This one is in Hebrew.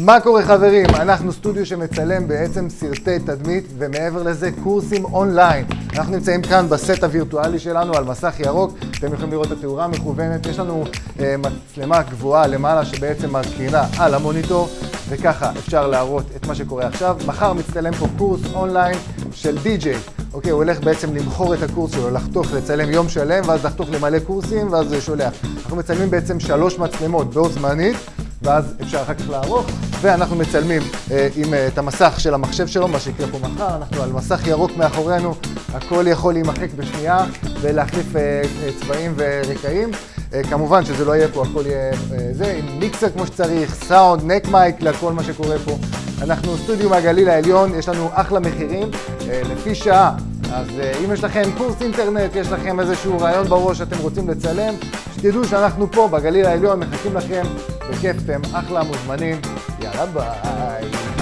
מה קורה חברים? אנחנו סטודיו שמצלם בעצם סרטי תדמית ומעבר לזה קורסים אונליין. אנחנו נמצאים כאן בסט הווירטואלי שלנו על מסך ירוק, אתם יכולים לראות את התאורה המכוונת, יש לנו אה, מצלמה גבוהה למעלה שבעצם מקרינה על המוניטור וככה אפשר להראות את מה שקורה עכשיו. מחר מצטלם פה קורס אונליין של די-ג'יי. אוקיי, הוא הולך בעצם למכור את הקורס שלו, לחתוך, לצלם יום שלם ואז לחתוך למלא קורסים ואז שולח. אנחנו מצלמים בעצם שלוש מצלמות בו זמנית ואז אפשר אחר כך לערוך, ואנחנו מצלמים אה, עם אה, את המסך של המחשב שלו, מה שיקרה פה מחר, אנחנו על מסך ירוק מאחורינו, הכל יכול להימחק בשנייה ולהחליף אה, אה, צבעים ורקעים. אה, כמובן שזה לא יהיה פה, הכל יהיה אה, זה, עם מיקסר כמו שצריך, סאונד, נק מייק לכל מה שקורה פה. אנחנו סטודיו מהגליל העליון, יש לנו אחלה מחירים, אה, לפי שעה. אז אה, אם יש לכם קורס אינטרנט, יש לכם איזשהו רעיון בראש שאתם רוצים לצלם, שתדעו שאנחנו פה בגליל העליון מחכים לכם, בכיף, אתם אחלה מוזמנים, tchau